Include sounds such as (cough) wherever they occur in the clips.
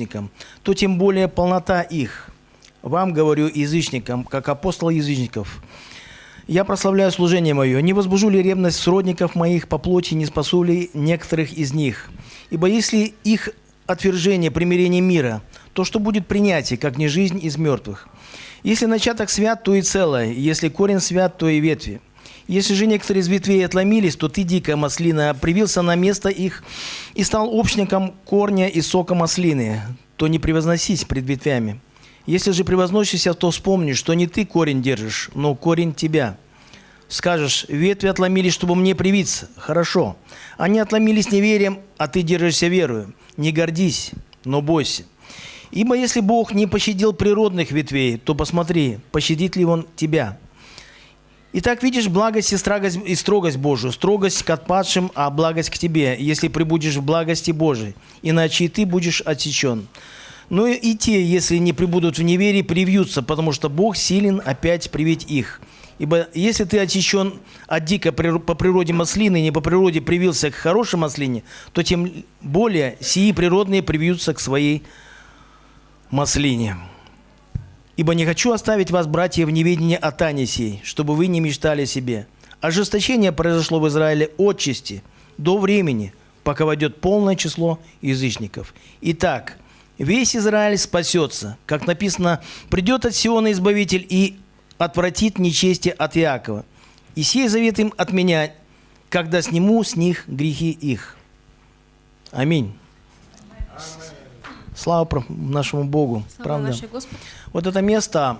язычникам, то тем более полнота их. Вам говорю язычникам, как апостол язычников. Я прославляю служение мое. Не возбужу ли ревность сродников моих по плоти, не спасу ли некоторых из них? Ибо если их отвержение, примирение мира, то что будет принятие, как не жизнь из мертвых? Если начаток свят, то и целое, если корень свят, то и ветви. Если же некоторые из ветвей отломились, то ты, дикая маслина, привился на место их и стал общником корня и сока маслины, то не превозносись пред ветвями. Если же превозносишься, то вспомни, что не ты корень держишь, но корень тебя. Скажешь, ветви отломились, чтобы мне привиться. Хорошо. Они отломились неверием, а ты держишься верою. Не гордись, но бойся. Ибо если Бог не пощадил природных ветвей, то посмотри, пощадит ли Он тебя. Итак, видишь благость и строгость, и строгость Божию, строгость к отпадшим, а благость к тебе, если прибудешь в благости Божией, иначе и ты будешь отсечен. Но и те, если не прибудут в неверии, привьются, потому что Бог силен опять привить их. Ибо если ты отсечен от дико по природе маслины, не по природе привился к хорошей маслине, то тем более сии природные привьются к своей маслине. Ибо не хочу оставить вас, братья, в неведении о тайне сей, чтобы вы не мечтали себе. Ожесточение произошло в Израиле от чести до времени, пока войдет полное число язычников. Итак, весь Израиль спасется. Как написано, придет от Сиона Избавитель и отвратит нечестие от Иакова. И сей завет им от меня, когда сниму с них грехи их. Аминь. Слава нашему Богу. Слава правда? Вот это место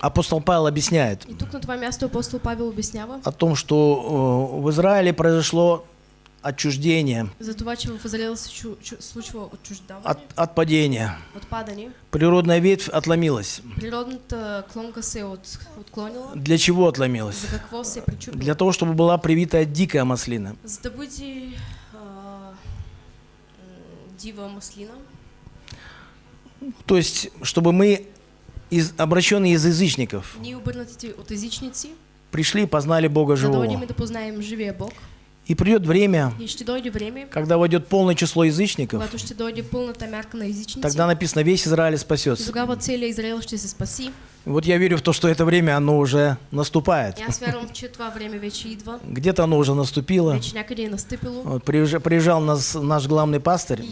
апостол Павел объясняет И тук на това място апостол Павел обяснява о том, что э, в Израиле произошло отчуждение, за това, че в Израил се чу, чу, случва отчуждаване, от, отпадение. отпадане. Природная ветвь отломилась. Природната клонка се от, отклонила. Для чего отломилась? За какво се причупила? Для того, чтобы была привитая дикая маслина. За да бъде дива маслина. То есть, чтобы мы, из, обращенные из язычников, от езичници, пришли и познали Бога живого. и да Бог. И придет время, И време, когда войдет полное число язычников, когато ще дойде на езичници. тогда написано, весь Израиль спасется. тогава целият Израил ще се спаси. Вот я верю в то, что это время, оно уже наступает. Где-то оно уже наступило. Вот приезжал, приезжал нас, наш главный пастырь,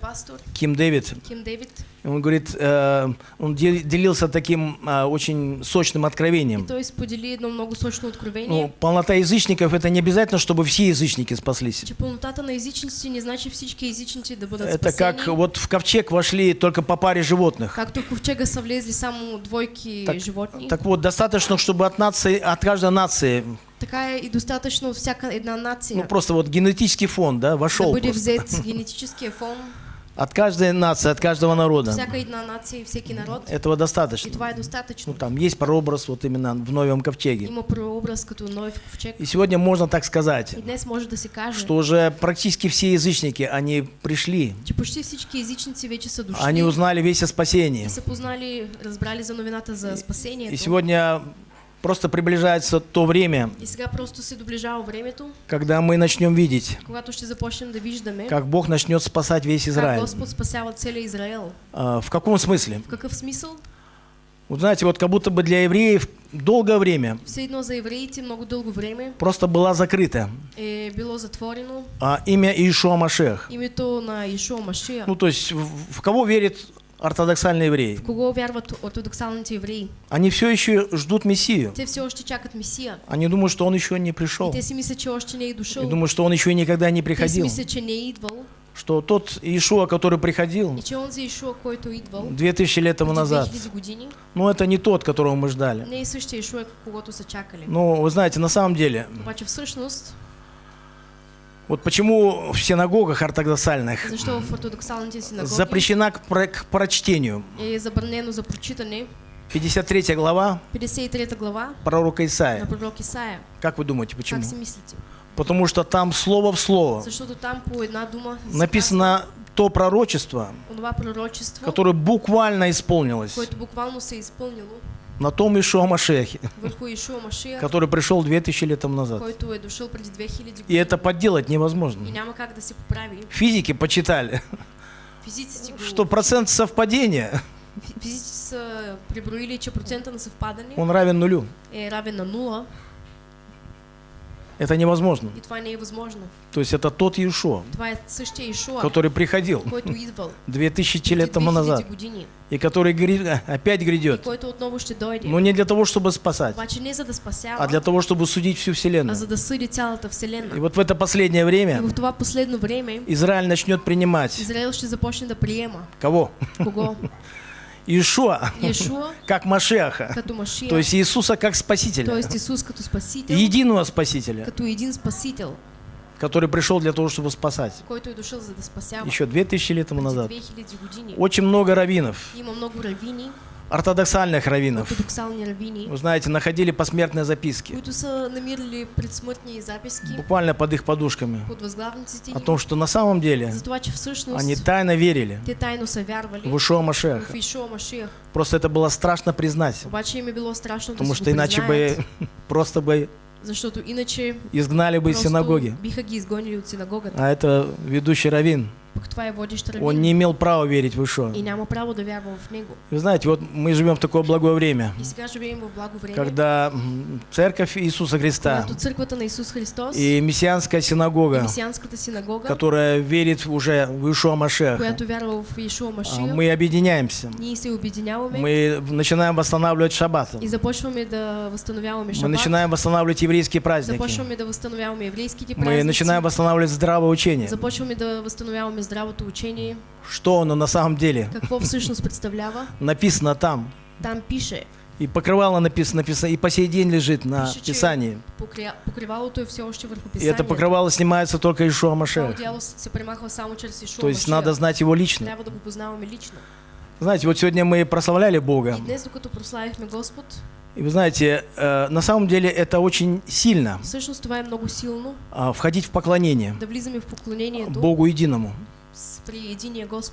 пастор Ким Дэвид. Ким. Он говорит, э, он де- делился таким а, очень сочным откровением. той сподели едно много сочно откровение, Ну, полнота язычников это не обязательно, чтобы все язычники спаслись. че пълнотата на езичниците не значи всички езичници да бъдат Это как вот в ковчег вошли только по паре животных. Както в ковчега са влезли само двойки Так, животни, так вот, достаточно, чтобы от нации, от каждой нации, така е и достатъчно от всяка една нация ну просто вот генетический фон, да, да вошел бъде просто. взет (laughs) генетическия фон, От каждой нации, от каждого народа. всяка една нация и всеки народ. Этого достаточно. това е Ну там есть прообраз вот именно в Новом ковчеге. Има прообраз като Ноев ковчег. И сегодня можно так сказать, И днес може да се каже, что уже практически все язычники, они пришли, че почти всички езичници вече са дошли. они узнали весь о спасении. и са познали, разбрали за новината за спасението. И сегодня просто приближается то время, времето, когда мы начнем видеть, да виждаме как Бог начнет спасать весь Израиль. Израел. А, В каком смысле? В какъв смисъл? Вот знаете, вот как будто бы для евреев долгое время за евреите много дълго време просто была закрыта е било затворено а, имя Иешуа Машех. името на Ишуа Машия. Ну, то есть в, в кого верит ортодоксальный еврей? В кого вярват ортодоксалните евреи? Они все еще ждут Мессию. Те все още чакат Месия. Они думают, что он еще не пришел. И думают, что он еще никогда не приходил. Что тот Иешуа, который приходил И че онзи Ишуа, който е идвал 2000 лет тому назад, 2000 години, ну это не тот, которого мы ждали. Но вы знаете, на самом деле, вот почему в синагогах ортодоксальных запрещена к, про- к прочтению. е забранено за прочитане 53 глава 53 глава пророка Исаия. Исаия. Как вы думаете, почему? Потому что там слово в слово. Там написано то пророчество, которое буквально исполнилось на том Ишуа Машехе, который пришел 2000 лет назад. който е дошъл преди 2000 И это подделать невозможно. Физики почитали. Что процент совпадения, он равен нулю. е равен на нула Это невозможно. То есть это тот Иешуа, который приходил който идвал 2000 лет тому 2000 назад. и который (laughs) опять грядет. Но не для того, чтобы спасать, а для того, чтобы судить всю а Вселенную. цялата И вот в это последнее время Израиль начнет принимать. Кого? (laughs) кого? Иешуа, как Машеха. То есть Иисуса как Спасителя. т.е. Исус като Спасител, Единого Спасителя, като един Спасител, который пришел для того, чтобы спасать. Еще 2000 лет тому назад. 2000 години. Очень много раввинов, много равини, ортодоксальных раввинов, вы знаете, находили посмертные записки, буквально под их подушками, о том, что на самом деле они тайно верили. в Ишуа Машеха. Просто это было страшно признать, потому что иначе бы (laughs) просто бы изгнали бы из синагоги. А это ведущий раввин. Пък това е водещ Он не имел права верить в Ишуа. и няма право да вярва в него. Вы знаете, вот мы живем в такое благое время, И сега живеем в благо време, когда церковь Иисуса Христа църквата на Исус Христос и мессианская и синагога, месианската синагога, которая верит уже в Ишуа Машеха, която вярва в Ишуа а, Машия, мы объединяемся. ние се обединяваме Мы начинаем восстанавливать шаббат. и започваме да възстановяваме Мы шаббат, начинаем восстанавливать еврейские праздники. започваме да възстановяваме еврейските Мы празници, начинаем восстанавливать здравое учение. започваме да възстановяваме здравото учение, Что оно на самом деле какво всъщност представлява. написано там. Там пише, И покрывало написано, написано, и по сей день лежит на Пише, че Писании. покря... покривалото е все още върху И писанието. это покрывало снимается только Ишуа Ишуа То есть надо знать его лично. Знаете, вот сегодня мы прославляли Бога. И днес, докато прославихме Господ, И вы знаете, э, на самом деле это очень сильно всъщност това е много силно, а, входить в поклонение да влизаме в поклонението Богу единому.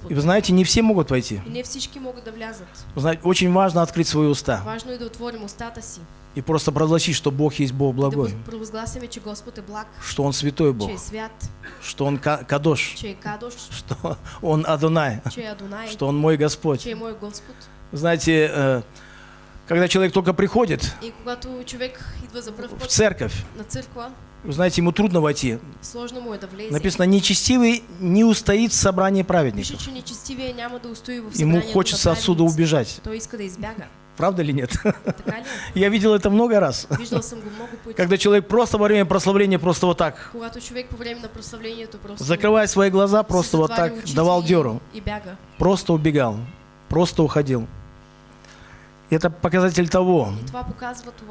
И вы знаете, не все могут войти. И не всички могат да влязат. Вы знаете, очень важно открыть свои уста Важно е да отворим устата си, и просто провозгласить, что Бог есть Бог да благой, провъзгласяме, че Господ е благ, что Он святой Бог, че е свят, что Он ка- Кадош, че е Кадош, (laughs) что Он Адонай, че е Адонай, что Он мой Господь. че е мой Господ. Знаете, э, когда человек только приходит в церковь, вы знаете, ему трудно войти. Написано, нечестивый не устоит в собрании праведников. Ему хочется отсюда убежать. Правда или нет? (laughs) Я видел это много раз. Когда человек просто во время прославления просто вот так, закрывая свои глаза, просто вот так давал бяга. просто убегал, просто уходил. Это показатель того,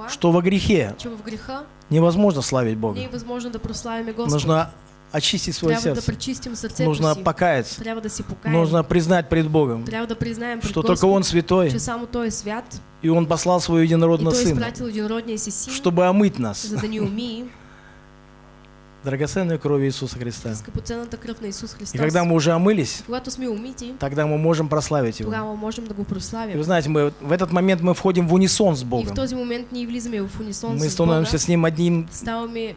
что во грехе невозможно славить Бога. Нужно очистить свое сердце. Нужно покаяться. Нужно признать пред Богом, что только Он святой, и Он послал своего единородного Сына, чтобы омыть нас (laughs) драгоценной кровью Иисуса Христа. скъпоценната кръв на Исус Христос. И когда мы уже омылись, Когато сме умити, тогда мы можем прославить Его. тогава можем да го И вы знаете, мы в этот момент мы входим в унисон с И в Богом. този момент ние влизаме в унисон Мы с становимся Бога, с Ним одним, ставаме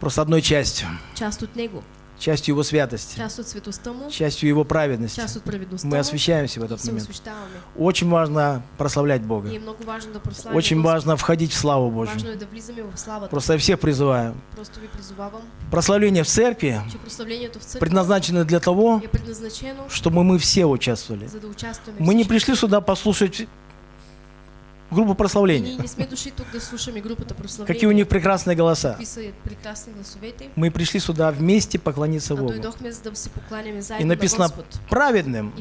просто одной частью. част от Него, Частью Его святости, частью Его праведности. Мы освещаемся в этот момент. Очень важно прославлять Бога. Очень важно входить в славу Божью. Просто я всех призываю. Прославление в церкви предназначено для того, чтобы мы все участвовали. Мы не пришли сюда послушать группу прославления. Какие у них прекрасные голоса. Мы пришли сюда вместе поклониться А Богу. И написано праведным,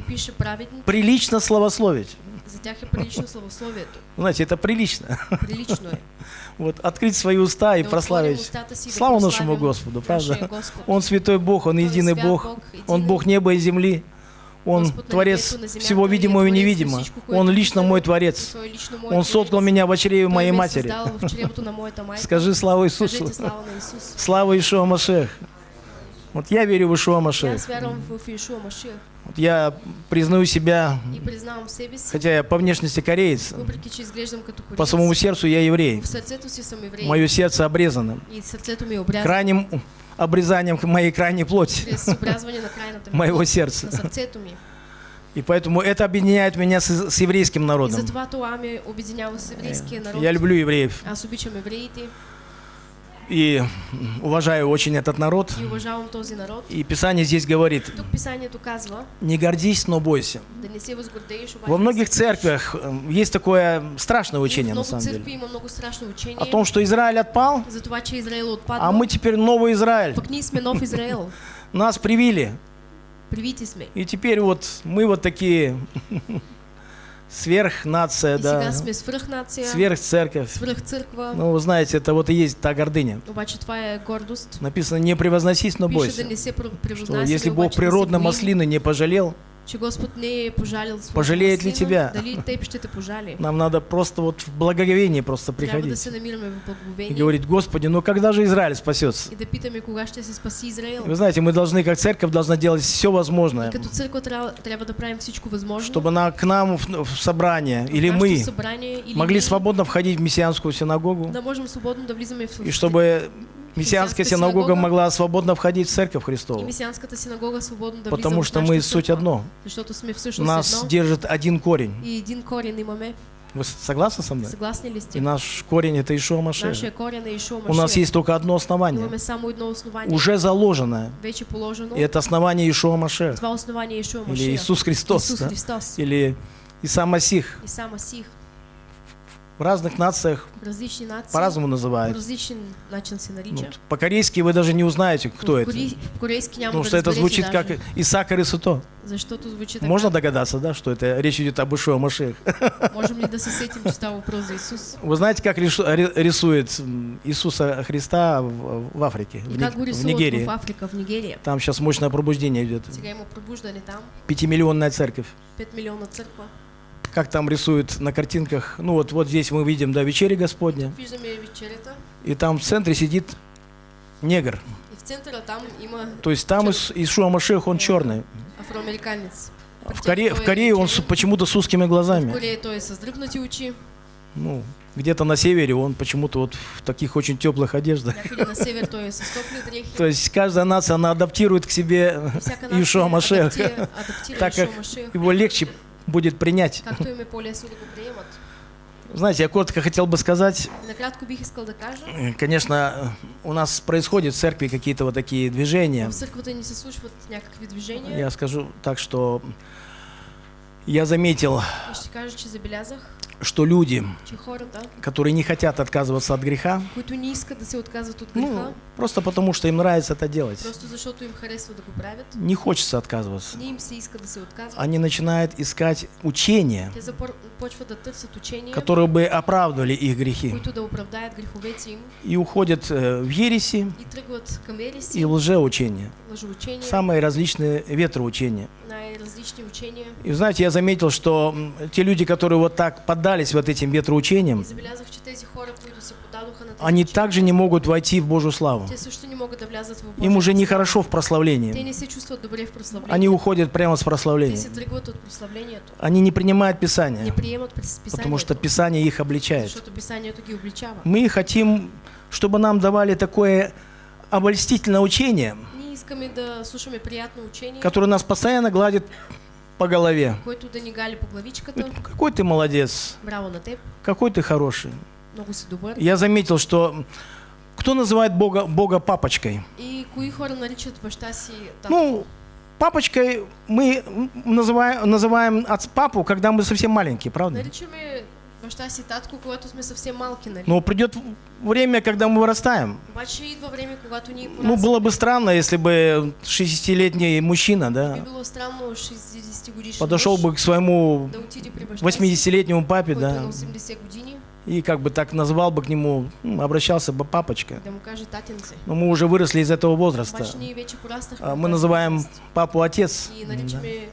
прилично славословить. за тях е прилично славословието. Знаете, это прилично. Прилично е. (laughs) Вот открыть свои уста и Да прославить. Слава прославим нашему Господу, правда? Он святой Бог, Он единый Бог. Он Бог неба и земли. Он Творец всего видимого и невидимого. Он лично мой Творец. Он соткал меня в чреве моей матери. Скажи слава Иисусу. Слава Ишуа Машех. Вот я верю в Ишуа Машех. Вот я признаю себя, хотя я по внешности кореец, по самому сердцу я еврей. Мое сердце обрезано. Крайним обрезанием моей крайней плоти, моего сердца. И поэтому это объединяет меня с, с еврейским народом. народ. Я люблю евреев евреите и уважаю очень этот народ. и този народ. И Писание здесь говорит, Тук писанието казва не гордись, но бойся. да не се Во многих церквях э, есть такое страшное учение, на самом деле, има много страшно учение о том, что Израиль отпал, за това, че Израел а отпадна. мы теперь новый Израиль. Пък ние сме нов Израел. (laughs) Нас привили. Сме. И теперь вот мы вот такие (laughs) сверхнация, И да, сме свръхнация, сверхцерковь. свръхцърква. Ну, вы знаете, это вот и есть та гордыня. Обаче това е гордост. Написано, не превозносись, но бойся. да не се Что если Бог природно маслины не пожалел, Пожалеет ли тебя? Нам надо просто вот в благоговении просто приходить. И говорить, Господи, ну когда же Израиль спасется? и. Вы знаете, мы должны, как церковь, должна делать все возможное, чтобы на, к нам в, в собрание, или мы, могли свободно входить в мессианскую синагогу, и чтобы мессианская синагога синагога могла свободно входить в церковь Христову. месианската синагога свободно да Потому что мы суть одно. Нас держит один корень. и имаме. Вы согласны со мной? Съгласни ли И наш корень это Ишуа Машех. У нас есть только одно основание, Имаме само едно основание, уже заложенное. вече положено. И это основание Ишуа Машех. Или. Иисус Христос. Исус да? Христос. Или Иса Масих. В разных нациях В различни нации по-разному по называют. Ну, по-корейски вы даже не узнаете, кто в, это. в корейски Потому что это звучит как даже, Исаакар и Суто. Защото звучи така. Можно догадаться, да, что это речь идет об Ишуа Машех. (laughs) Можем ли сетим, че става въпрос за Исус? Вы знаете, как рисует Иисуса Христа в, Африке, в, И как в Нигерии? в Африка, в Нигерия? Там сейчас мощное пробуждение идет. Пятимиллионная церковь. 5 милиона църква. Как там рисуют на картинках. Ну вот, вот здесь мы видим, да, вечеря Господня. И там в центре сидит негр. в То есть там Ишуа Машех, он черный. афроамериканец. А В Корее, в Корее он почему-то с узкими В глазами. Корея той е с дръпнати очи, Ну, где-то на севере он почему-то вот в таких очень теплых одеждах. То есть каждая нация, она адаптирует к себе, (laughs) И всяка нация Ишуа Машех. (laughs) так как его легче будет принять. Знаете, я коротко хотел бы сказать, э, конечно, у нас происходят в церкви какие-то вот такие движения. движения. Я скажу так, что я заметил, Что люди, которые не хотят отказываться от греха, ну, просто потому что им нравится это делать, не хочется отказываться. Они начинают искать учения, которые бы оправдывали их грехи, и уходят э, в ереси и и лжеучения, самые различные ветроучения. И знаете, я заметил, что те люди, которые вот так поддались вот этим ветроучениям, они также не могут войти в Божью славу. Им уже нехорошо в прославлении. Они уходят прямо с прославления. Они не принимают Писание, потому что Писание их обличает. Мы хотим, чтобы нам давали такое обольстительное учение, которое нас постоянно гладит по голове. Какой ты молодец, какой ты хороший. Я заметил, что кто называет Бога, Бога папочкой? Ну, папочкой мы называем, называем папу, когда мы совсем маленькие, правда? Наричаме баща си татко, когато сме съвсем малки, нали? Но придет время, когда мы вырастаем. Обаче идва време, когато ние Ну, было бы странно, если бы 60-летний мужчина, да, било странно 60 годишен подошел бы к своему да отиде при баща си, 80-летнему папе, да, на 80 години, и как бы так назвал бы к нему, обращался бы папочка. Но мы уже выросли из этого возраста. А, Мы называем папу отец. Да. наричаме татко си баща.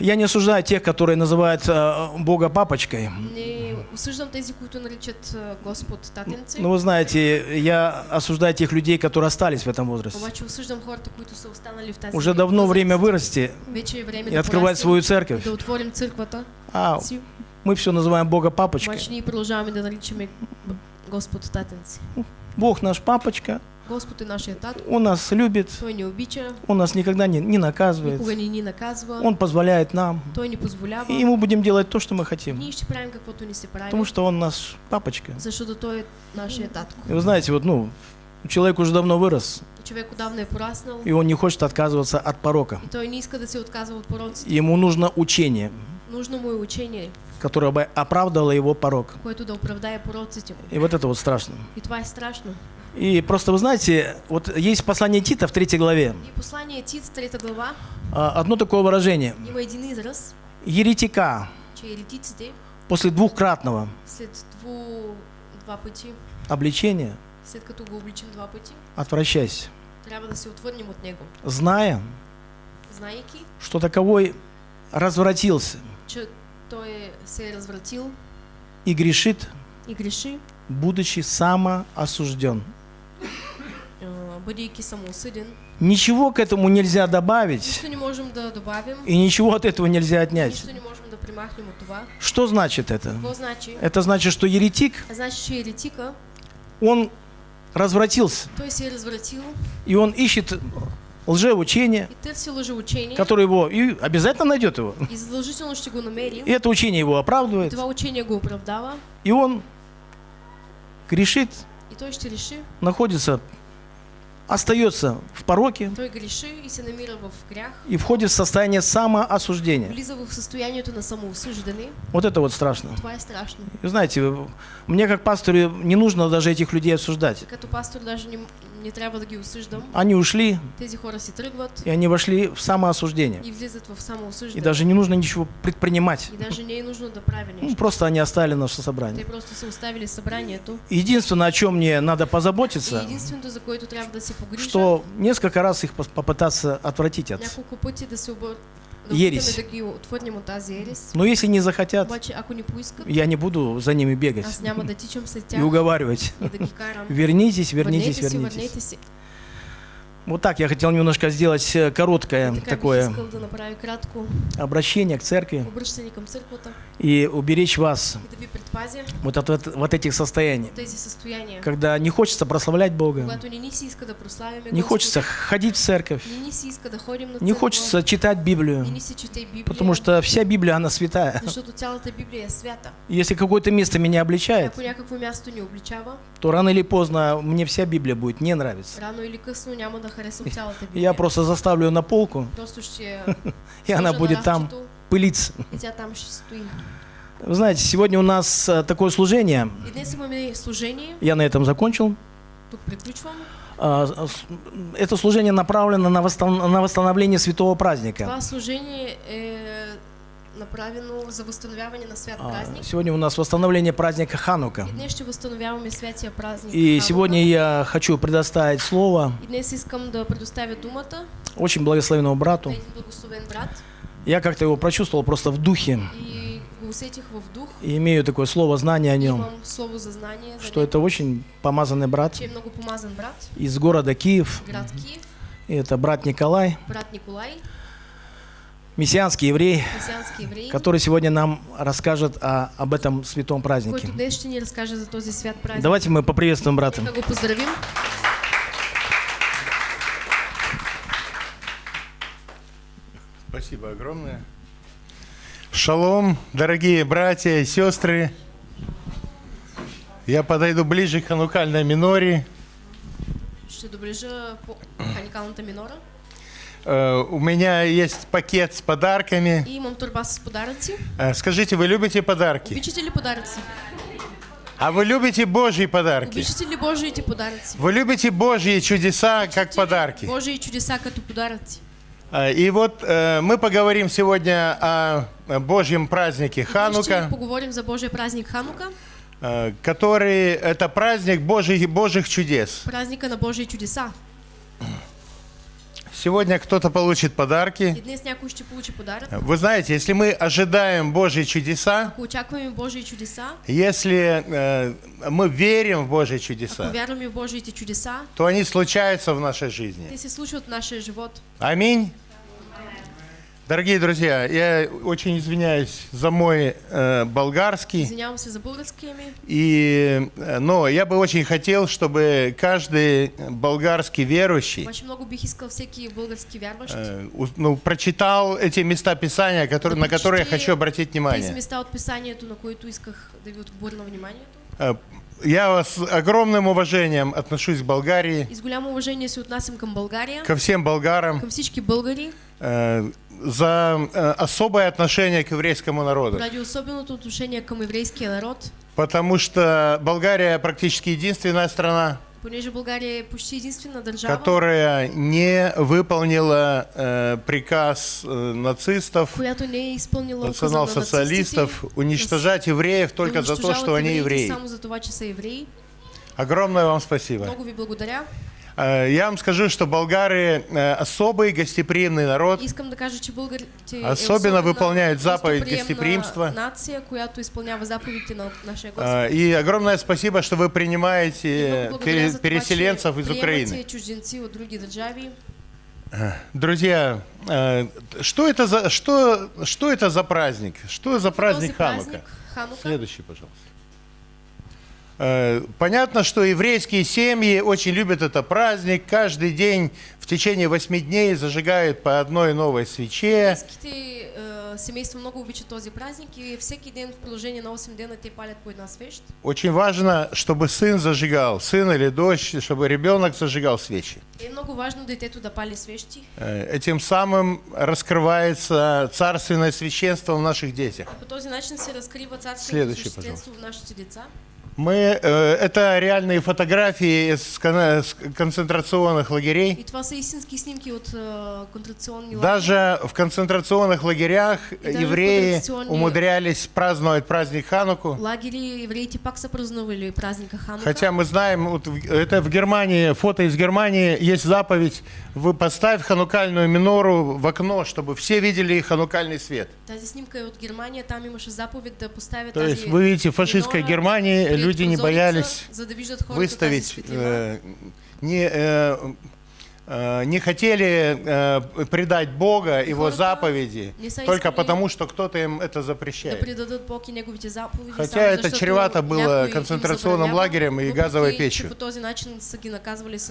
Я не осуждаю тех, которые называют э, Бога папочкой. Не осъждам тези, които наричат а, Господ татенце. Но вы знаете, я осуждаю тех людей, которые остались в этом возрасте. Уже давно время вырасти и открывать свою церковь. А мы все называем Бога папочкой. Бог наш папочка, Господ е нашия татко. Он нас любит, Той ни обича, Он нас никогда не, не наказывает, никога ни ни наказва. Он позволяет нам. Той ни позволява. И мы будем делать то, что мы хотим, Ние ще правим каквото ни се прави. потому что Он наш папочка. Защото той е татко. И вы знаете, вот, ну, человек уже давно вырос, Човек отдавна е пораснал и он не хочет отказываться от порока. и той не иска да се отказва от пороците. Ему нужно учение, Нужно му е учение, которое бы оправдало его порок. което да пороците. И вот это вот страшно. И това е страшно. И просто, вы знаете, вот есть послание Тита в третьей главе, И послание Тит, трета глава, а, одно такое выражение. има един израз, Еретика. Че еретиците после двухкратного. След дву, два пъти, обличения след като го обличим два пъти, отвращайся, трябва да се отвърнем от него. зная, Знаейки, что таковой развратился че той се развратил и грешит, и греши, будучи самоосужден. А, Ничего к этому нельзя добавить, и ничего от этого нельзя отнять. Что значит это? Это значит, что еретик, еретика, он развратился, и он ищет лжеучение, которое его и обязательно найдет его. и это учение его оправдывает, и он грешит, находится, остается в пороке той греши и се намира в грях, и входит в состояние самоосуждения. влиза в състоянието на самоосъждане. Вот это вот страшно. Това е страшно. И знаете, мне как пастору не нужно даже этих людей осуждать. Като пастор даже не, не трябва да ги осъждам. Они ушли, Тези хора си тръгват и они вошли в самоосуждение. и влизат в И даже не нужно ничего предпринимать. И даже не е нужно да прави Ну, просто они оставили наше Те собрание. просто са оставили събранието. Единственное, о чем мне надо И позаботиться, единственото, за което трябва да се погрижа, что несколько раз их попытаться отвратить от. няколко пъти да се обър... Ересь. Но если не захотят, поискат, я не буду за ними бегать и уговаривать. Вернитесь, вернитесь, вернитесь. Вот так я хотел немножко сделать э, короткое Така такое да обращение к церкви и уберечь вас и да вот от вот- вот этих состояний, когда не хочется прославлять Бога, не да хочется ходить в церковь, не да хочется читать Библию, потому что вся Библия, она святая. свята. Если какое-то место меня обличает, обличава, то рано или поздно мне вся Библия будет не нравиться. рано или късно няма да харесам цялата Библия. (laughs) Я просто заставлю ее на полку, (laughs) и она будет там пылиться. Вы знаете, сегодня у нас э, такое служение, я на этом закончил. А, Это служение направлено на восстановление святого праздника. Направено за възстановяване на свят А, празник. Сегодня у нас восстановление праздника Ханука. И святия празник. И Ханука. сегодня я хочу предоставить слово И днес искам да думата очень благословенному брату. благословен брат Я как-то его прочувствовал просто в духе и в дух. и имею такое слово, знание о нем, слово за знание, за что это очень помазанный брат много помазан брат, из города Киев. град Киев, И это брат Николай, брат Николай, мессианский еврей, месиански еврей, который сегодня нам расскажет о, об этом святом празднике. свят празник. Давайте мы поприветствуем брата. Спасибо огромное. Шалом, дорогие братья и сестры. Я подойду ближе к ханукальной миноре. Ще доближа по ханикалната минора. Э, У меня есть пакет с подарками. И имам турба с подаръци. Э, Скажите, вы любите подарки? Обичате ли подаръци? А вы любите Божьи подарки? Обичате ли Божиите подаръци? Вы любите Божьи чудеса как подарки? Божии чудеса като подаръци. Э, И вот э, мы поговорим сегодня о Божьем празднике Ханука, поговорим за Божия празник Ханука, который это праздник Божьих, Божьих чудес. празника на Божии чудеса. Сегодня кто-то получит подарки. И днес някой ще получи подарък. Вы знаете, если мы ожидаем Божьи чудеса, Ако очакваме Божии чудеса, если э, мы верим в Божьи ако чудеса, вярваме в Божиите чудеса, то они случаются в нашей жизни. те се случват в нашия живот. Аминь. Дорогие друзья, я очень извиняюсь за мой э, болгарский, Извинявам се за българския ми. и, э, но я бы очень хотел, чтобы каждый болгарский верующий Обаче много бих искал всеки български вярващ э, ну, прочитал эти места Писания, которые, на которые я хочу обратить внимание. места от писанието, на които исках да ви отговоря на вниманието. Э, Я с огромным уважением отношусь к Болгарии, И с голямо уважение се отнасям към България, ко всем болгарам, към всички българи, э, за э, особое отношение к еврейскому народу. поради особеното отношение към еврейския народ, Потому что Болгария практически единственная страна, понеже България е почти единствена държава, которая не выполнила э, приказ э, нацистов, която не е изпълнила национал-социалистов уничтожать евреев только за то, что они евреи. Само за това, че са евреи. Огромное вам спасибо. Много ви благодаря. Э, Я вам скажу, что болгары э, особый гостеприимный народ. Искам да кажа, че българите е Особено особена выполняют заповедь гостеприимства. нация, която изпълнява заповедите на нашия Господ. Э, И огромное спасибо, что вы принимаете переселенцев из Украины. от. Друзья, что это за, что, что это за праздник? Что за праздник, Ханука, Следующий, пожалуйста. Э, Понятно, что еврейские семьи очень любят этот праздник. Каждый день в течение восьми дней зажигают по одной новой свече. Е, семейства много обичат този празник и всеки ден в продължение на 8 дена те палят по една свещ. Очень важно, чтобы сын зажигал, сын или дочь, чтобы ребенок зажигал свечи. Е много важно детето да пали свещи. Э, Этим самым раскрывается царственное священство в наших детях. По този начин се разкрива царственото Следващий, свещенство в нашите деца. Мы, э, это реальные фотографии из концентрационных лагерей. И това са снимки от е, концентрационни лагери. Даже в концентрационных лагерях в евреи концентрационные- умудрялись праздновать праздник Хануку. Лагери евреите пак са празнували праздника Ханука. Хотя мы знаем, вот это в Германии, фото из Германии, есть заповедь, вы поставь ханукальную минору в окно, чтобы все видели ханукальный свет. Тази снимка от Германия, там имаше заповед да поставят То есть вы видите, Германии пред люди не боялись выставить, э, не, э, э, не хотели э, предать Бога, Его заповеди, только потому, что кто-то им это запрещает. предадат Бог и неговите заповеди. Хотя это чревато было концентрационным лагерем и газовой печью.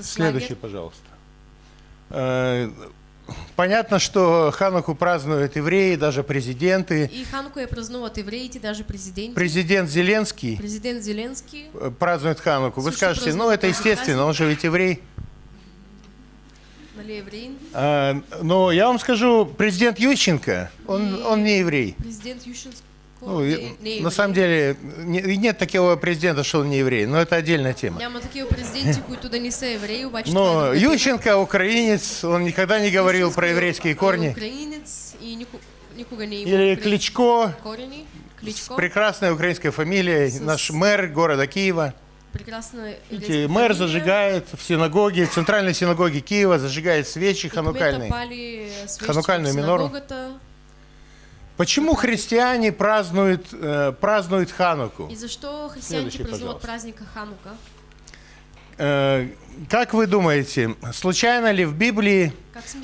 Следующий, пожалуйста. Понятно, что Хануку празднуют евреи, даже президенты. И Ханука я празнуват евреите, даже президенти. Президент Зеленский Президент Зеленский э, празднует Хануку. Вы скажете, ну это естественно, он же ведь еврей. А, Но я вам скажу, президент Ющенко, он, он не еврей. Президент Ющенко Ну, не, и- не е на самом деле не- нет такого президента, что он не еврей, но это отдельная тема. Няма такива президенти, които да не са евреи, обаче Но. Ющенко украинец, он никогда не говорил про еврейские корни. украинец и никога не Или Кличко, корени. с Кличко, прекрасной украинской фамилией, С- наш мэр города Киева. прекрасна Видите, еврейска мэр зажигает в синагоге, в центральной синагоге Киева, зажигает свечи ханукальные. Ханукальную минору. Почему христиане празднуют, э, празднуют Хануку? И християните Следующий, празнуват пожалуйста. праздника Ханука? Э, как вы думаете, случайно ли в Библии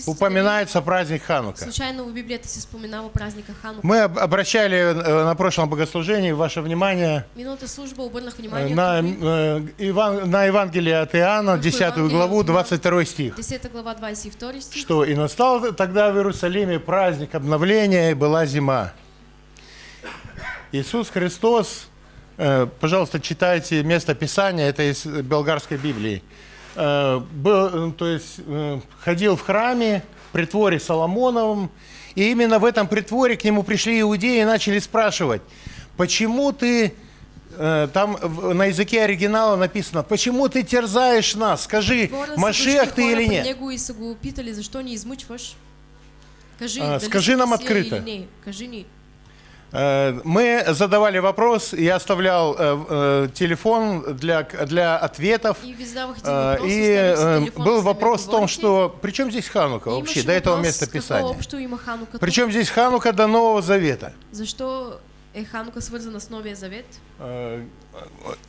упоминается праздник Ханука? случайно в Библията се споменава праздника Ханука? Мы об- обращали э, на прошлом богослужении ваше внимание Миналата служба обърнах э, внимание на, на э, Евангелие от Иоанна, Какое 10 Евангелие главу, от Иоанна? 22 стих. 10 глава 22 стих. Что и настал тогда в Иерусалиме праздник обновления, и была зима. Иисус Христос, э, пожалуйста, читайте место Писания, это из Болгарской Библии, э, был, э, то есть э, ходил в храме, в притворе Соломоновом, и именно в этом притворе к нему пришли иудеи и начали спрашивать, почему ты, э, там на языке оригинала написано, почему ты терзаешь нас, скажи, дошли ты или нет? него и са го питали, защо ни измъчваш? Кажи, А, скажи нам открыто. Мы задавали вопрос, я оставлял э, э, телефон для, для ответов. И Э, И э, был за вопрос в том, что при чем здесь Ханука вообще, до этого места Писания? Причем здесь Ханука до Нового Завета? Защо Е Ханука свързана с Новия Завет? Э,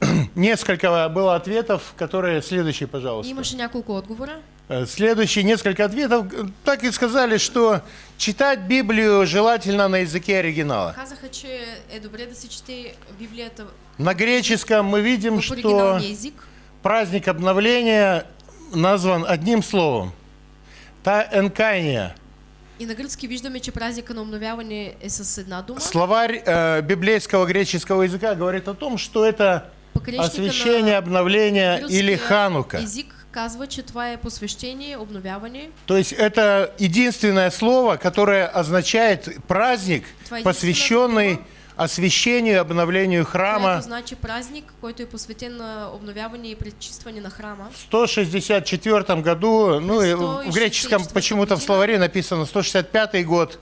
(clears throat) Несколько было ответов, которые... Следующий, И пожалуйста. имаше няколко отговора. Э, Следующие несколько ответов э, так и сказали, что читать Библию желательно на языке оригинала. Казаха, че е добре да се чете Библията На греческом мы видим, что праздник обновления назван одним словом. Та энкайния. И на гръцки виждаме, че празника на обновяване е с една дума. Словарь э, библейского греческого языка говорит о том, что это освящение, обновление или ханука. език казва, че това е посвещение, обновяване. То есть это единственное слово, которое означает праздник, посвященный единственная освящению обновлению храма. Което значи празник, който е посветен на обновяване и пречистване на храма. В 164 году, ну в 164 греческом почему-то в словаре написано 165 год,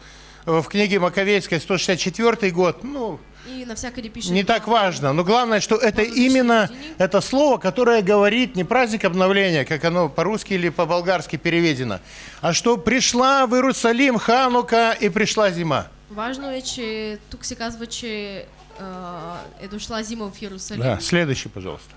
в книге Маковейской 164 год, ну, И навсякъде пише... не так важно. Но главное, что это именно это слово, которое говорит не праздник обновления, как оно по-русски или по-болгарски переведено, а что пришла в Иерусалим Ханука и пришла зима. Важно е, че тук се казва, че а, е дошла зима в Иерусалим. Да, следующий, пожалуйста.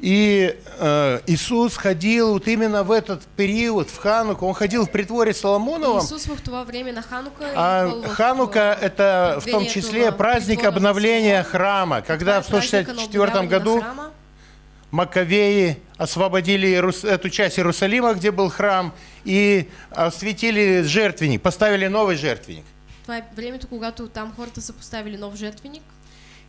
И э, Иисус ходил вот именно в этот период, в Хануку, он ходил в притворе Соломоновом, Исус в това време на Ханука а Ханука это в том числе праздник обновления храма, когда в празника на 164 обновяване году. Маковеи освободили эту часть Иерусалима, где был храм, и осветили жертвенник, поставили новый жертвенник. Това е времето, когато там хората са поставили нов жертвеник.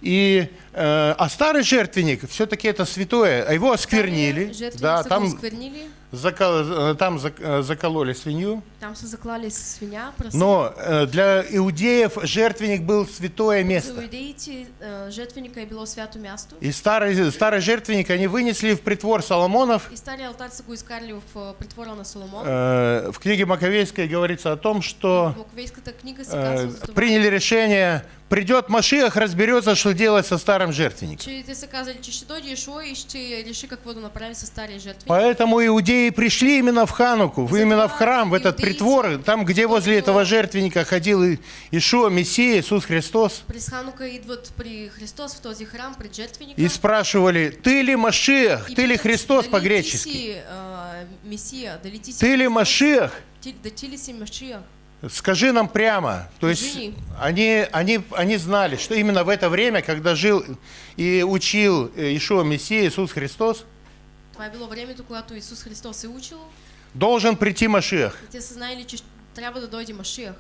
И, э, а старый жертвенник, все-таки это святое, а его осквернили. Да, там, осквернили. Закол- э, там э, закололи свинью. Там са заклали с свиня, праса. Но э, для иудеев жертвенник был святое место. иудеите а, жертвеника е било свято място. И старый, старый жертвенник они вынесли в притвор Соломонов. И стария алтар са го изкарали в притвора на Соломон. В книге Маковейской говорится о том, что книга приняли решение, придет Машиах, разберется, что делать со старым жертвенником. Поэтому иудеи пришли именно в Хануку, в- именно в храм, в этот притвор, там, где возле этого жертвенника ходил Ишуа, Мессия, Иисус Христос. И спрашивали, ты ли Машиах, и ты ли Христос по-гречески? Си Ты ли Машия? Скажи нам прямо. То есть они, они, они знали, что именно в это время, когда жил и учил э, Ишуа Мессия, Иисус Христос, Това е било времето, когато Исус Христос е учил. должен прийти Машиах. И те са знаели, че трябва да дойде Машиях.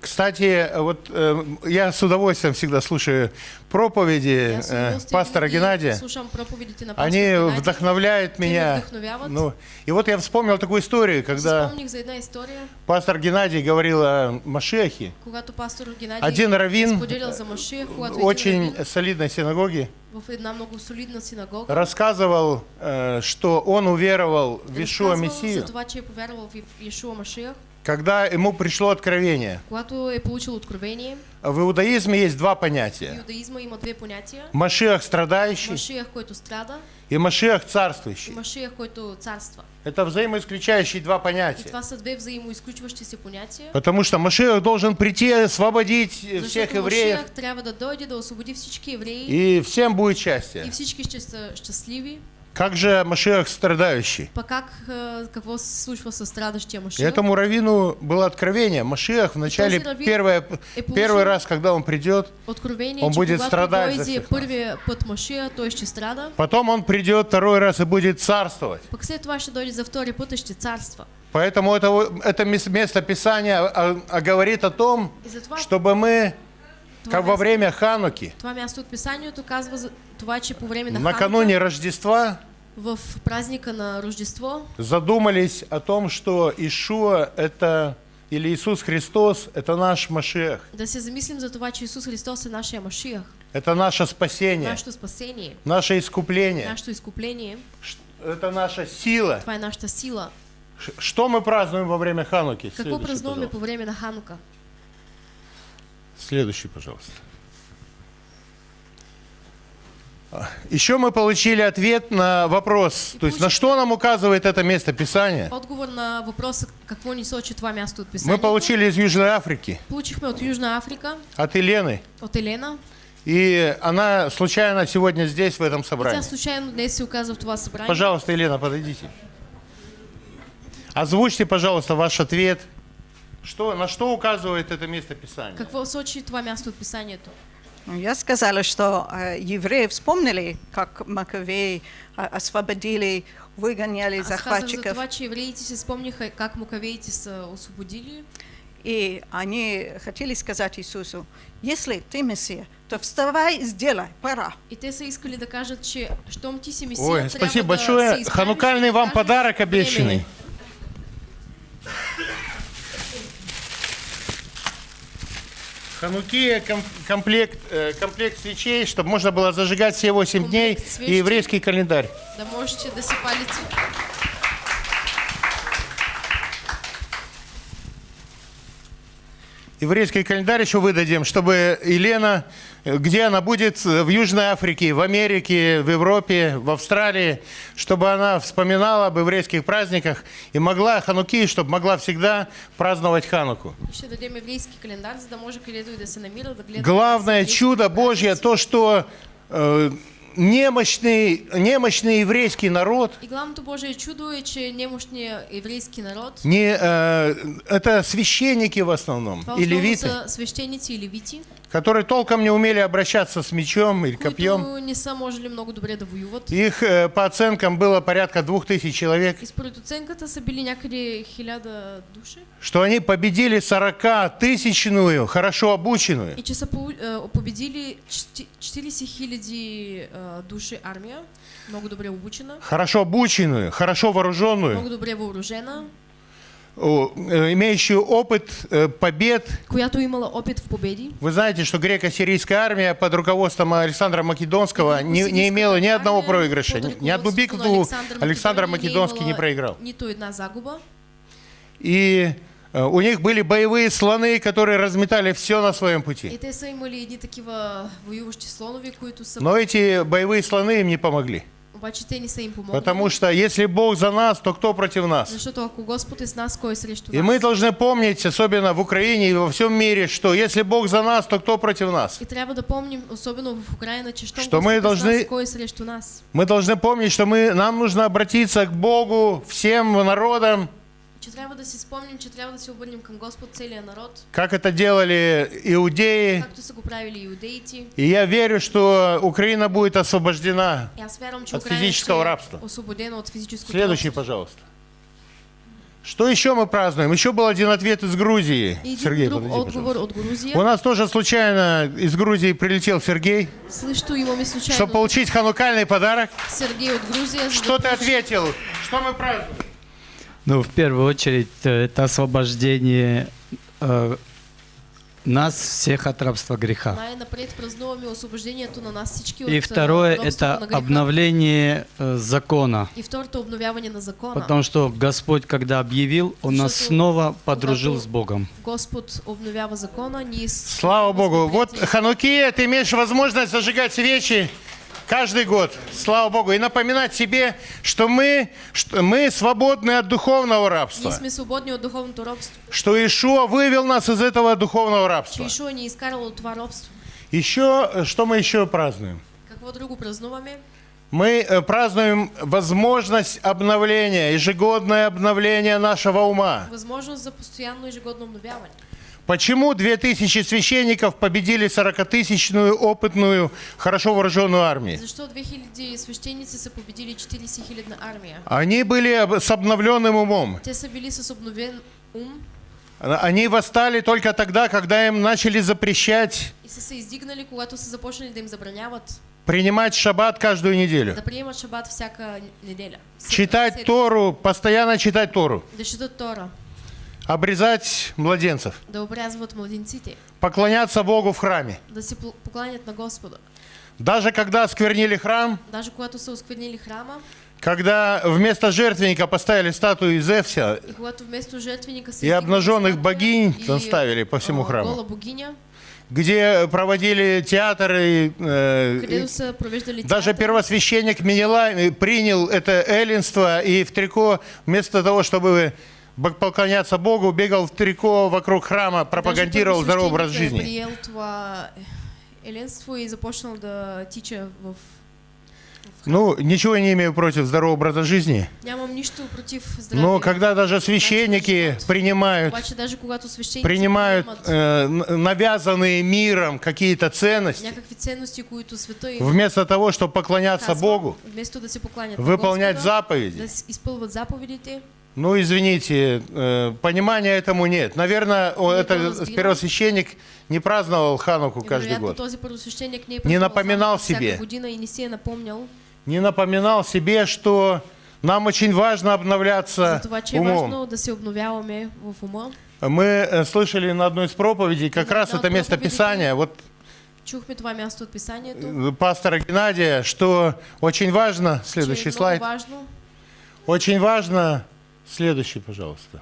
Кстати, вот э, я с удовольствием всегда слушаю проповеди э, пастора Геннадия. Пастора Они Геннадия. вдохновляют меня. Ну, и вот я вспомнил такую историю, когда пастор Геннадий говорил о Машехе, Один раввин, един очень солидной синагога рассказывал, э, что он уверовал в Ишуа Мессию, когда ему пришло откровение. когато е получил откровение. В иудаизме есть два понятия. иудаизма има две понятия. Машиах страдающий който страда, и Машиах и царствующий. Който царства. Это взаимоисключающие два И понятия. това са две понятия. Потому что Машиах должен прийти и освободить всех Защото евреев, Машиях трябва да дойде да освободи всички евреи и всем будет счастье. и всички ще са. Как же Машиах страдающий? Пак как, а, какво се случва с страдащия И Машиях? этому раввину было откровение. Машиах в начале, первое, первый раз, когда он придет, Он че будет страдать за всех нас. Машия, той ще страда. потом он придет второй раз и будет царствовать. Пък след това ще дойде за втори път и ще царства. Поэтому это, это мес- место Писания а- а говорит о том, чтобы мы, как во время Хануки, това място от Писанието казва това, че по време на накануне Рождества, в празника на Рождество, задумались о том, что Ишуа это или Иисус Христос это наш Машиах, да се замислим за това, че Исус Христос е нашия Машиях, это наше спасение, нашето спасение, наше искупление, нашето изкупление. Ш- это наша сила. Това е нашата сила. Что мы празднуем во время Хануки? Какво празнуваме пожалуйста. по време на Ханука? Следующий, пожалуйста. Еще мы получили ответ на вопрос, И то есть на что нам указывает это место Писания. Отговор на въпроса какво ни сочи това място от Мы писанието. получили из Южной Африки, Получихме от Южна Африка, от Елены. от Елена. И она случайно сегодня здесь, в этом собрании. случайно днес се оказа в това събрание. Пожалуйста, Елена, подойдите. Озвучьте, пожалуйста, ваш ответ. Что, на что указывает это место Писания? Какво сочи това място от писанието? Ну, Я сказала, что э, евреи вспомнили, как Маковеи а, освободили, выгоняли Аз казах за захватчиков, това, че евреите си спомниха как мукавеите са освободили. и они хотели сказать Иисусу, если ты Мессия, то вставай и сделай, пора. И те искали да че щом ти си месия, Ой, спасибо да большое. се Ханукальный вам подарок обещанный. Ханукия ком- комплект, э, комплект свечей, чтобы можно было зажигать все 8 дней Комплект и свечей. еврейский календарь. Да можете да си палите. Еврейский календарь еще выдадим, чтобы Елена, где она будет, в Южной Африке, в Америке, в Европе, в Австралии, чтобы она вспоминала об еврейских праздниках и могла Хануки, чтобы могла всегда праздновать Хануку. Главное чудо Божье, то, что э, немощный, немощный еврейский народ, И главното Божие чудо е, че немощният еврейски народ, не, э, это священники в основном, и левиты, са свещеници и левити, которые толком не умели обращаться с мечом или копьем. които не много добре да воюват. Их, э, по оценкам, было порядка двух тысяч человек, И според оценката са били някъде хиляда души. что они победили 40-тысячную, хорошо обученную. И че са е, победили чти- 40 хиляди е, души армия, много добре обучена, Хорошо обученную, хорошо вооруженную, много добре э, имеющую опыт э, побед. която имала опит в победи. Вы знаете, что греко-сирийская армия под руководством Александра Македонского не, не имела ни одного проигрыша. Ни, одну битву Александр Македонский не проиграл. И э, у них были боевые слоны, которые разметали все на своем пути. Но эти боевые слоны им не помогли. Потому что если Бог за нас, то кто против нас? Е срещу И мы должны помнить, особенно в Украине и во всем мире, что если Бог за нас, то кто против нас? Е с должны-? Мы должны помнить, что мы, нам нужно обратиться к Богу, всем народам, Че трябва да си спомним, че трябва да се обърнем към Господ целия народ, как это делали иудеи. както са го правили иудеите. И я верю, что Украина будет освобождена. Че От физического рабства. освободена от физическото Следующий, робство. пожалуйста. Что еще мы празднуем? Еще был один ответ из Грузии. И Сергей, подойди, отговор от Грузия. У нас тоже случайно из Грузии прилетел Сергей, Също имаме случайно чтобы получить ханукальный подарок. Сергей от Грузия. за Что ты ответил? Что мы празднуем? Ну, в первую очередь, э, это освобождение э, нас всех от рабства греха. Нас всички И второе, это обновление э, закона. Потому что Господь, когда объявил, Он нас снова подружил с Богом. Слава Богу. Вот. Ханукия, ты имеешь возможность зажигать свечи каждый год. Слава Богу. И напоминать себе, что мы, что мы свободны от духовного рабства. сме свободни от духовното робство. Что Ишуа вывел нас из этого духовного рабства. Ишуа ни е изкарал от робство. Еще, э, что мы еще празднуем? Какво друго празнуваме? Мы э, празднуем возможность обновления, ежегодное обновление нашего ума. Възможност за постоянно ежегодно обновяване. Почему 2000 священников победили 40-тысячную опытную, хорошо вооруженную армию? Защо 2000 свещеници са победили 40 хилядна армия? Они были с обновленным умом. Те са били с обновен ум Они восстали только тогда, когда им начали запрещать и се издигнали, когато започнали да им забраняват принимать шаббат каждую неделю. да приемат шабат всяка неделя. Читать. Тору, постоянно читать Тору. Да четат Тора, Обрезать младенцев. да обрязват младенците, Поклоняться Богу в храме. да се покланят на Господа. Даже когда осквернили храм, Даже когато са осквернили храма когда вместо жертвенника поставили статую из Эфеса, и вместо жертвенника И обнаженных богинь и, наставили по всему а, храму. Богиня, где проводили театры. э, където са провеждали Даже первосвященник Менелай э, принял это эллинство и в трико, вместо того, чтобы поклоняться Богу, бегал в трико вокруг храма, пропагандировал здоровый образ жизни. В... Ну, ничего я не имею против здорового образа жизни, но когда даже священники принимают, принимают э, навязанные миром какие-то ценности, вместо того, чтобы поклоняться Богу, выполнять заповеди, Ну, извините, э, понимания этому нет. Наверное, Не это было первосвещеник не праздновал Хануку каждый год. не, напоминал себе. не напоминал себе, что нам очень важно обновляться това, умом. важно да ума. Мы э, слышали на одной из проповедей как раз это место Писания, вот Чухме това място от писанието. э, пастора Геннадия, что очень важно, следующий слайд, важно очень важно, следующий, пожалуйста.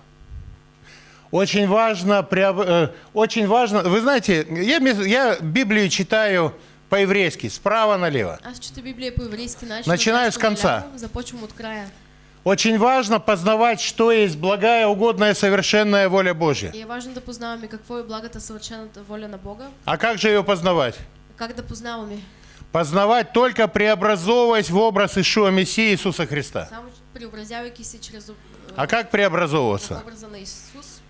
Очень важно, э, очень важно, вы знаете, я, я Библию читаю по-еврейски, справа налево. Аз чета Библия по еврейски начин. Начинаю с конца. Започвам от края. Очень важно познавать, что есть благая, угодная, совершенная воля Божья. И важно да познаваме какво е благата съвършената воля на Бога. А как же ее познавать? Как да познаваме? Познавать только преобразовываясь в образ Ишуа Мессии Иисуса Христа. Само преобразявайки се чрез А как преобразовываться? образа на Исус.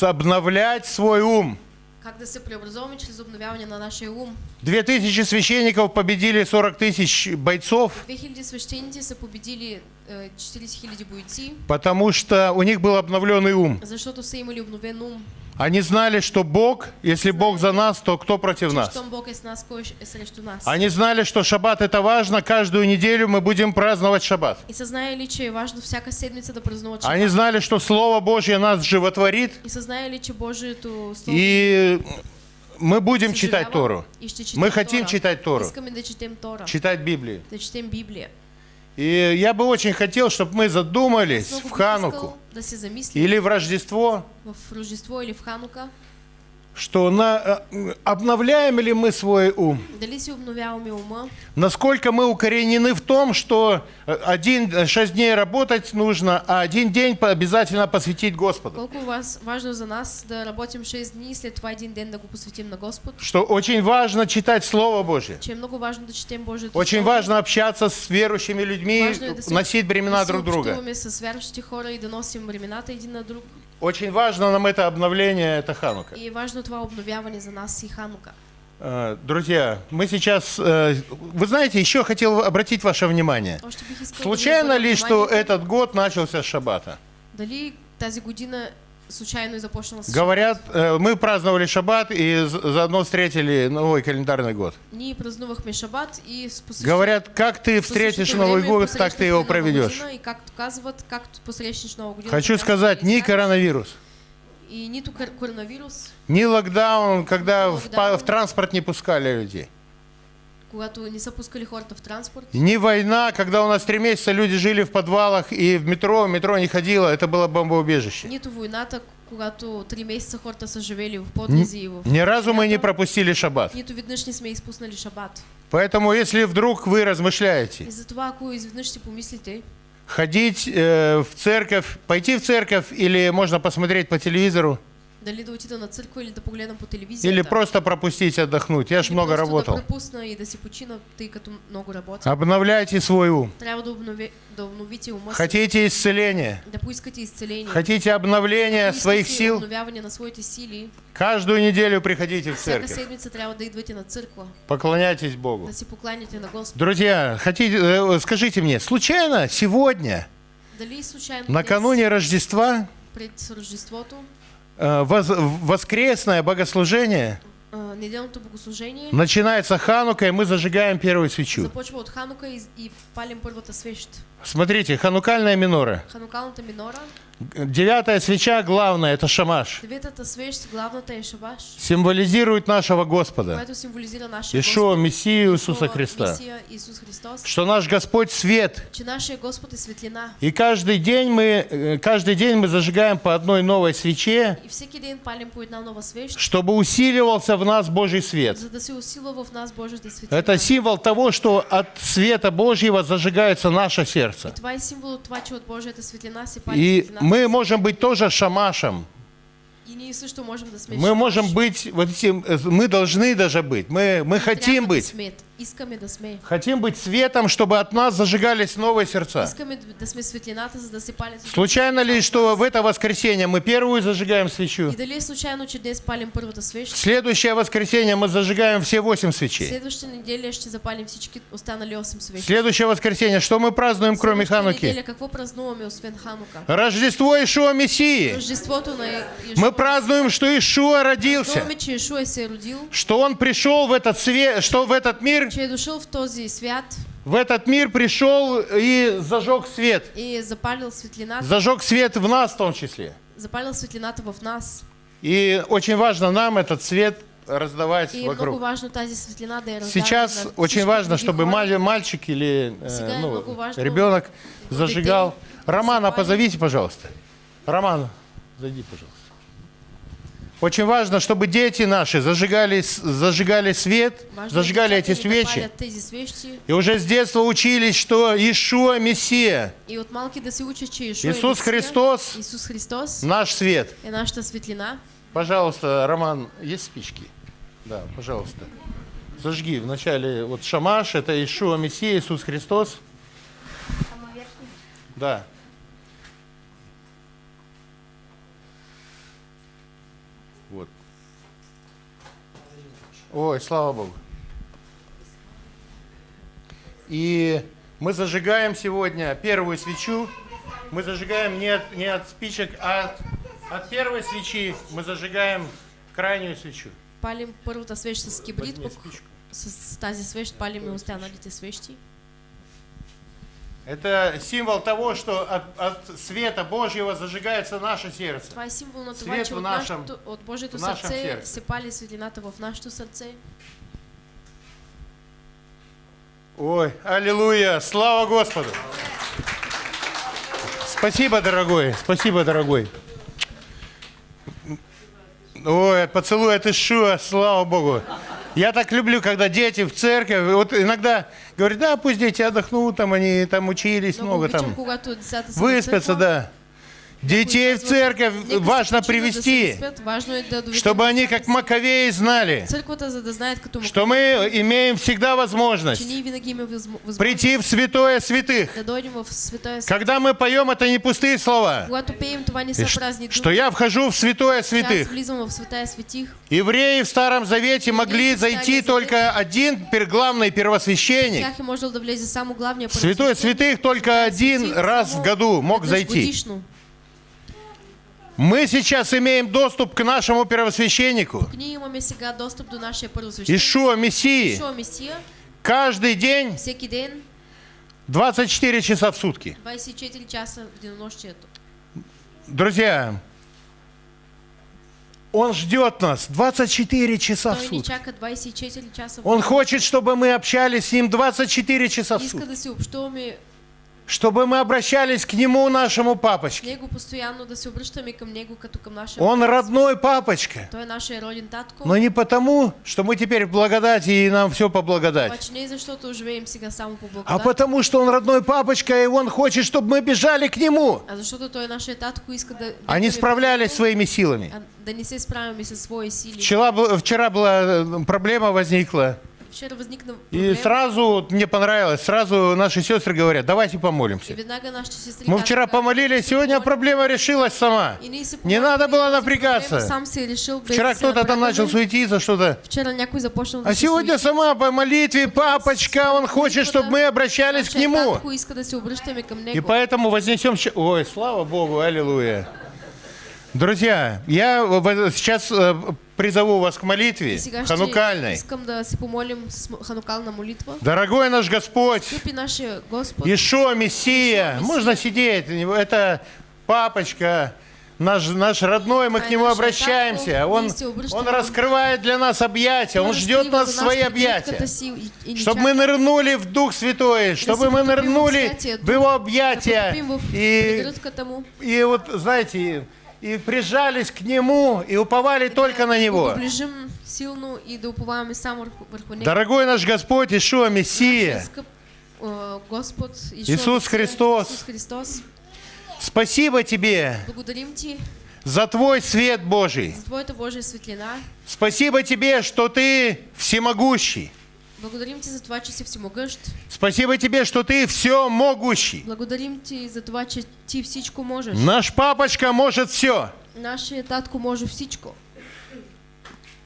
Обновлять свой ум. Как да се преобразуваме чрез обновяване на нашия ум. Две тысячи священников победили 40 тысяч бойцов, 2000 свещеници са победили е, 40 000 бойци, потому что у них был обновленный ум. защото са имали обновен ум. Они знали, что Бог, если Бог за нас, то кто против нас? Они знали, что шаббат это важно, каждую неделю мы будем праздновать шаббат. Они знали, что Слово Божье нас животворит, И мы будем читать Тору, Мы хотим читать Тору. Читать Библию. И я бы очень хотел, чтобы мы задумались в Хануку. да или в Рождество, в Рождество или в Ханука, что на, э, обновляем ли мы свой ум, насколько мы укоренены в том, что э, один э, шесть дней работать нужно, а один день обязательно посвятить Господу. колко вас, важно за нас да 6 дни и след това един ден да го посветим на Господ, Что очень важно читать Слово Божье. че е много важно да четем Божието Очень Слово. важно общаться с верующими людьми, Важно носить бремена да друг друга. с вярващи хора и да носим времената един на друг. Очень важно нам это обновление, это Ханука. И важно това обновяване за нас и Ханука. Э, Друзья, мы сейчас... э, Вы знаете, еще хотел обратить ваше внимание. Искал Случайно ли, что этот год начался с шаббата? Дали тази година случайно започнала с Говорят, э, мы праздновали шаббат и заодно встретили новый календарный год. Ние празнувахме Шабат и с посещ- Говорят, как ты встретишь Новый год, так ты его проведешь. И както казват, както посрещнеш Нова година. Хочу сказать, изкараш. коронавирус, И кор- коронавирус, ни локдаун, когда в, в транспорт не пускали людей. Когато не са пускали хората в транспорт. Ни война, когда у нас три месяца люди жили в подвалах и в метро, метро не ходило, это было бомбоубежище. Нито войната, когато три месеца хората са живели в подлези и в... Ни разу мы не пропустили шаббат. Нито веднъж не сме изпуснали Шабат. Поэтому, если вдруг вы размышляете, И затова, ако изведнъж си помислите, ходить э, в церковь, пойти в церковь или можно посмотреть по телевизору, дали да отида на църква или да погледам по телевизията. или просто пропустить, отдохнуть. Я ж или много работал. да пропусна и да си почина, тъй като много работя. Обновляйте свой ум. Трябва да, обнови, да обновите ума Хотите исцеления, да поискате изцеление. хотите обновления Поискате своих сил, Обновяване на своите сили. каждую неделю приходите в церковь. седмица трябва да идвате на църква, Поклоняйтесь Богу. да си покланяте на Господа. Друзья, хотите, э, скажите мне, случайно сегодня, Дали случайно накануне Рождества, днес, пред Рождеството, э, воз- воскресное богослужение, неделното богослужение начинается Ханука, и мы зажигаем первую свечу. започва от Ханука и, и палим първата свещ. Смотрите, ханукальная минора. Ханукалната минора Девятая свеча, главное, это шамаш. Символизирует нашего Господа. Ишуа, Мессию Иисуса Христа. Что наш Господь свет. И каждый день мы, э, каждый день мы зажигаем по одной новой свече, чтобы усиливался в нас Божий свет. Это символ того, что от света Божьего зажигается наше сердце. И мы можем быть тоже шамашем. Мы можем быть, вот этим, э, мы должны даже быть, мы, мы хотим быть. Искаме да сме. Хотим быть светом, чтобы от нас зажигались новые сердца. Искаме да сме светлината, за да се палят Случайно ли, что в это воскресенье мы первую зажигаем свечу? И дали е случайно, че днес палим първата свещ? В следующее воскресенье мы зажигаем все восемь свечей. Следващата неделя ще запалим всички останали 8 В свещи. следующее воскресенье, что мы празднуем, кроме Хануки? неделя какво празнуваме, освен Ханука? Рождество Ишуа Мессии. Рождеството на Мы празднуем, что Ишуа родился, Празнуваме, че Ишуа се родил, что Он пришел в этот свет, что в этот мир, че е дошъл в този свят в этот мир пришел и зажег свет. и запалил светлината, Зажег свет в нас в том числе. запалил светлината в нас. И очень важно нам этот свет раздавать И вокруг. важно тази светлина да Сейчас на очень важно, чтобы хора. мал- мальчик или э, ну, важно ребенок зажигал. Романа, засыпали. позовите, пожалуйста. Роман, зайди, пожалуйста. Очень важно, чтобы дети наши зажигали, зажигали свет, Важно зажигали эти свечи. И уже с детства учились, что Ишуа Мессия, и от малки да се учат, че Ишуа Иисус Христос, Исус Христос наш свет. е нашата светлина. Пожалуйста, Роман, есть спички? Да, пожалуйста. Зажги вначале вот шамаш, это Ишуа Мессия, Иисус Христос. Да. Вот. Ой, слава Богу. И мы зажигаем сегодня первую свечу. Мы зажигаем не от, не от спичек, а от, от первой свечи мы зажигаем крайнюю свечу. Палим първата свещ с кибрит, Возьми пък с тази свещ палим и останалите свещи. Это символ того, что от, от света Божьего зажигается наше сердце. Това е символ на това, Свет че в от, нашем- нашето, от Божието в нашем сърце сърце. се пали светлината в нашето сърце. Ой, аллилуйя, слава Господу. Спасибо, дорогой, спасибо, дорогой. Ой, поцелуй от Ишуа, слава Богу. Я так люблю, когда дети в церковь, вот иногда говорят, да, пусть дети отдохнут, там они там учились Много много там. Выспятся, да. Детей в церковь важно привести, чтобы они как Маковеи знали, что мы имеем всегда возможность прийти в святое святых. Когда мы поем, это не пустые слова. Что я вхожу в святое святых. Евреи в Старом Завете могли зайти только один главный первосвященник. Святое святых только один раз в году мог зайти. Мы сейчас имеем доступ к нашему первосвященнику. Ишуа Мессии, каждый день всеки ден, 24 часа в сутки. 24 часа в денонощието. Друзья, Он ждет нас 24 часа в сутки. чака 24 часа в Он хочет, чтобы мы общались с Ним 24 часа в сутки. Чтобы мы обращались к Нему, нашему папочке. него постоянно, да се обръщаме към него като към нашия Он родной папочка. Той е нашия роден татко. Но не потому, что мы теперь в благодати и нам все по благодати. Обаче не защото живеем сега само по А потому, что Он родной папочка, и Он хочет, чтобы мы бежали к Нему, а защото той е нашия татко и иска да... а не справлялись своими силами. а да не се справяме със свои сили. Вчера, вчера была э, проблема возникла. Вчера възникна И проблем. сразу, мне понравилось, сразу наши сестры говорят, давайте И помолимся. Мы вчера помолились, «Се сегодня помолим». проблема решилась сама. И Не надо было и напрягаться. Вчера кто-то там начал суетиться, что-то. А се сегодня сама по молитве, папочка, он хочет, чтобы мы обращались к Нему. И поэтому вознесем... Ой, слава Богу, аллилуйя. Друзья, я сейчас э, призову вас к молитве ханукальной. Дорогой наш Господь, Ишо, Мессия, можно сидеть, это папочка, наш, наш родной, мы к нему обращаемся. Он, он раскрывает для нас объятия, он ждет нас в свои объятия. Чтобы мы нырнули в Дух Святой, чтобы мы нырнули в Его объятия. И, и вот, знаете, и прижались к Нему, и уповали только на Него. Дорогой наш Господь Ишуа Мессия, э, Господ Ишуа Исус Месия, Христос. Спасибо Тебе за Твой свет Божий. Спасибо Тебе, что Ты всемогущий. Благодарим Ти за това, че си всемогъщ. Спасибо Тебе, что Ты все могущий. Благодарим Ти за това, че Ти всичко можеш. Наш папочка может все. Нашия татко може всичко.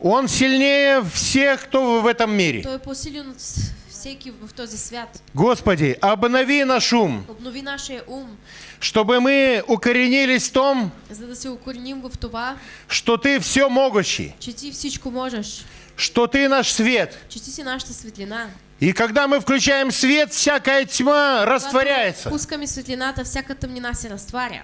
Он сильнее всех, кто в этом мире. Той по-силен всеки в този свят. Господи, обнови наш ум, Обнови нашия ум, чтобы мы укоренились в том, за да се укореним в това, что Ты все могущий, че Ти всичко можеш, что Ты наш свет. светлина. И когда мы включаем свет, всякая тьма растворяется. Когато пускаме светлината, всяка тъмнина се разтваря.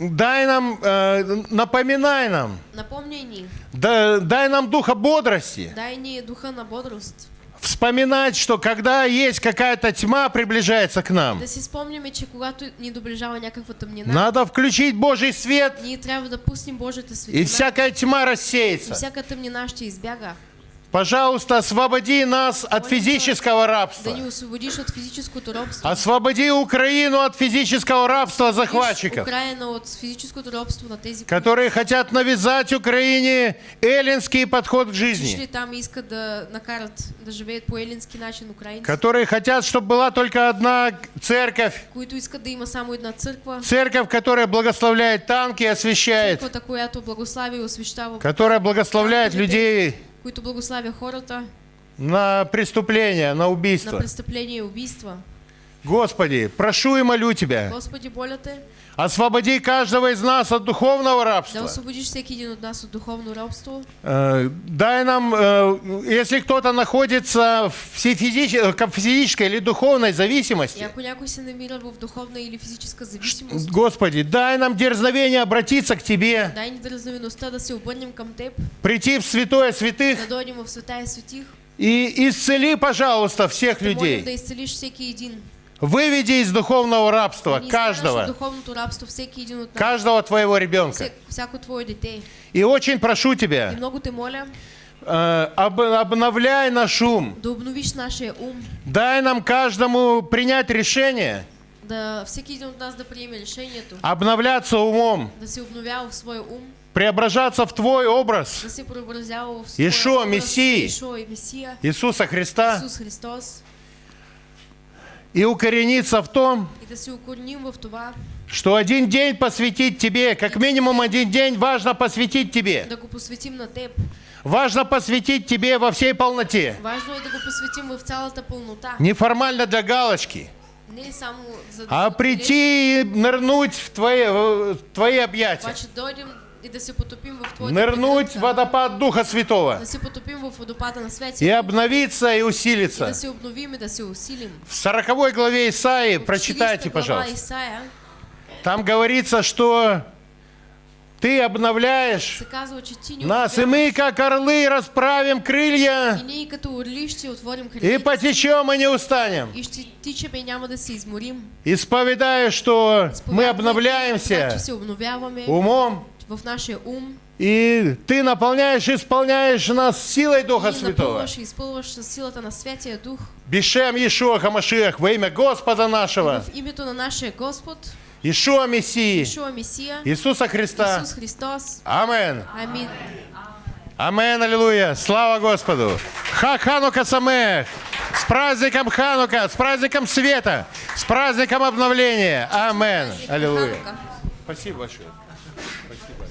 Дай нам, э, напоминай нам, Напомняй ни, да- дай нам духа бодрости. дай ни духа на бодрост. Вспоминать, что когда есть какая-то тьма, приближается к нам. Да си спомняме, че когато ни доближава някаква тъмнина, Надо включить Божий свет, ние трябва да пуснем Божията и всякая тьма и рассеется. всяка тъмнина ще избяга. Пожалуйста, освободи нас от физического рабства. Освободи Украину от физического рабства захватчиков, которые хотят навязать Украине эллинский подход к жизни, которые хотят, чтобы была только одна церковь, церковь, которая благословляет танки и освещает, освещава, которая благословляет людей които благославя хората на преступления, на на убийства. престъпления и убийства. Господи, прошу и молю Тебя, Господи, моля те освободи каждого из нас от духовного да рабства. освободиш всеки един от нас от духовно робство. Э, Дай нам, э, если кто-то находится в фи- физич- э, физической или духовной зависимости, в духовна или физическа зависимост, Господи, дай нам дерзновение обратиться к Тебе, дай да се обърнем към Теб, прийти в святое святых да дойдем в света и светих, и исцели, пожалуйста, всех да молим да людей. изцелиш всеки един. Выведи из духовного рабства каждого, рабство нас, каждого Твоего ребенка. И очень прошу Тебя, моля э, об- обновляй наш ум, да дай нам каждому принять решение, да всеки един от нас да приеме решението, обновляться умом, да се обновява в своя ум, преображаться в Твой образ. Да се преобразява в своя Ишуа, образ, Месия, Иисуса Христа. Исус Христос, и укорениться в том, что один день посвятить Тебе, как минимум один день важно посвятить Тебе. Важно посвятить Тебе во всей полноте. Важно е да го посветим в цялата пълнота. Неформально для галочки, Не а прийти и нырнуть в Твои, в Твои объятия. И да се потопим в Твоята Нырнуть в водопад Духа Святого да се потопим в водопада на и Святия обновиться и и усилиться. да се обновим и да се усилим. В 40 главе Исаии, прочитайте, 40 глава пожалуйста. Исаия Там говорится, что Ты обновляешь нас, и мы, как орлы, расправим И крылья и потечем и не устанем. и и. Исповедая, что мы обновляемся умом, в нашия ум. и Ты наполняешь и исполняешь нас силой Духа Святого. Бешем Иешуа Хамашиах во имя Господа нашего, Мессии, Ишуа Месия, Иисуса Христа. Исус Христос. Амен. Амин. Амен, аллилуйя. Слава Господу. Ха Ханука Самех. С праздником Ханука, с праздником света, с праздником обновления. Амен. Аллилуйя. Спасибо большое.